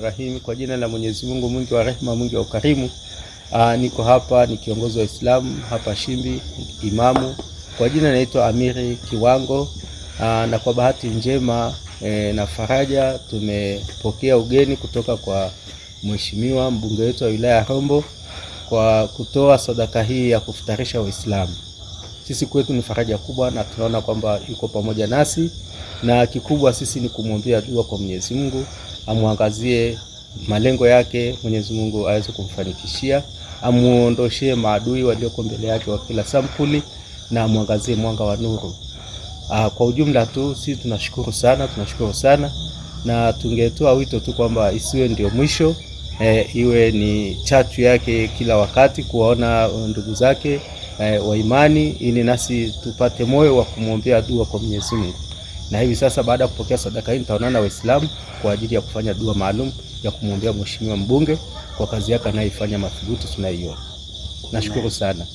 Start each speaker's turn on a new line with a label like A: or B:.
A: Rahim, kwa jina la Mwenyezi Mungu mwingi wa rehema mwingi wa ukarimu. Aa, niko hapa ni kiongozi wa Islam hapa Shimbi, imamu. Kwa jina naitwa Amiri Kiwango. Aa, na kwa bahati njema e, na faraja tumepokea ugeni kutoka kwa mheshimiwa mbunge wetu wa wilaya ya Rombo kwa kutoa sadaka hii ya kufutarisha Waislamu. Sisi kwetu ni faraja kubwa na tunaona kwamba yuko pamoja nasi, na kikubwa sisi ni kumwombea dua kwa Mwenyezi Mungu amwangazie malengo yake, Mwenyezi Mungu aweze kumfanikishia, amuondoshee maadui walioko mbele yake wa kila sampuli, na amwangazie mwanga wa nuru. Aa, kwa ujumla tu sisi tunashukuru sana, tunashukuru sana, na tungetoa wito tu kwamba isiwe ndio mwisho e, iwe ni chachu yake kila wakati kuwaona ndugu zake e, wa imani, ili nasi tupate moyo wa kumwombea dua kwa Mwenyezi Mungu na hivi sasa baada ya kupokea sadaka hii nitaonana na Waislamu kwa ajili ya kufanya dua maalum ya kumwombea mheshimiwa mbunge kwa kazi yake anayoifanya madhubuti tunaiona. Nashukuru sana.